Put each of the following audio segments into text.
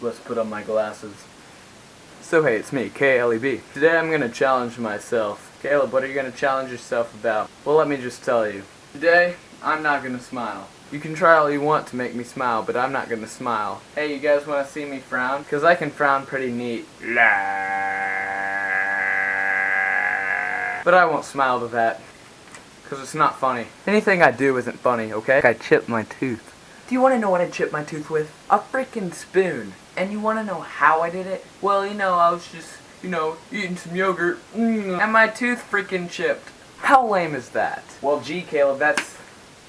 let's put on my glasses. So hey, it's me, KLEB. Today I'm gonna challenge myself. Caleb, what are you gonna challenge yourself about? Well, let me just tell you. Today, I'm not gonna smile. You can try all you want to make me smile, but I'm not gonna smile. Hey, you guys wanna see me frown? Cause I can frown pretty neat. But I won't smile to that. Cause it's not funny. Anything I do isn't funny, okay? I chipped my tooth. Do you want to know what I chipped my tooth with? A freaking spoon. And you want to know how I did it? Well, you know, I was just, you know, eating some yogurt, mm, and my tooth freaking chipped. How lame is that? Well, gee, Caleb, that's,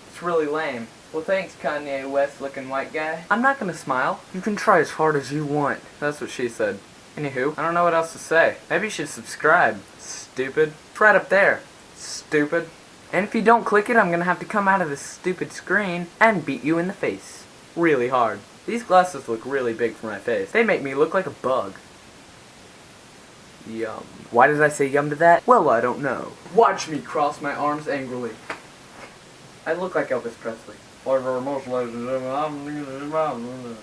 it's really lame. Well, thanks, Kanye West looking white guy. I'm not gonna smile. You can try as hard as you want. That's what she said. Anywho, I don't know what else to say. Maybe you should subscribe. Stupid. It's right up there. Stupid. And if you don't click it, I'm gonna have to come out of this stupid screen and beat you in the face. Really hard. These glasses look really big for my face. They make me look like a bug. Yum. Why did I say yum to that? Well, I don't know. Watch me cross my arms angrily. I look like Elvis Presley. Ladies and gentlemen,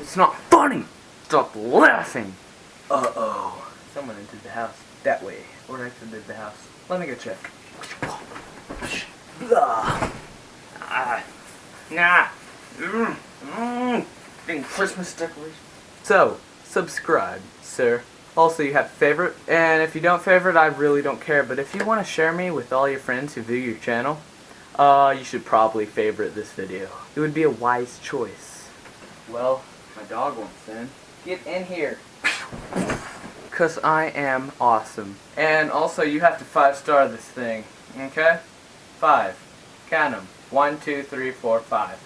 It's not funny! Stop laughing! Uh-oh. Someone entered the house. That way. Or exited the house. Let me go check. Blah. Ah. Nah. Mmm. Mmm. Christmas decorations. So, subscribe, sir. Also, you have favorite, and if you don't favorite, I really don't care. But if you want to share me with all your friends who view your channel, uh, you should probably favorite this video. It would be a wise choice. Well, my dog wants in. Get in here. Because I am awesome. And also, you have to five-star this thing. Okay? Five. Count them. One, two, three, four, five.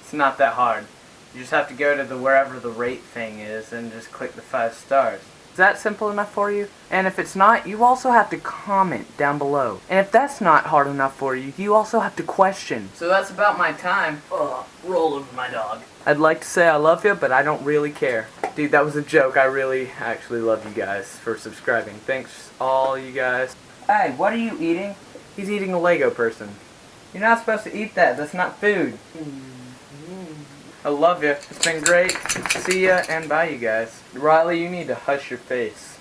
It's not that hard. You just have to go to the wherever the rate thing is and just click the five stars. Is that simple enough for you? And if it's not, you also have to comment down below. And if that's not hard enough for you, you also have to question. So that's about my time. Ugh, rolling with my dog. I'd like to say I love you, but I don't really care. Dude, that was a joke. I really actually love you guys for subscribing. Thanks, all you guys. Hey, what are you eating? He's eating a Lego person. You're not supposed to eat that. That's not food. Hmm. I love you. It's been great. See ya and bye, you guys. Riley, you need to hush your face.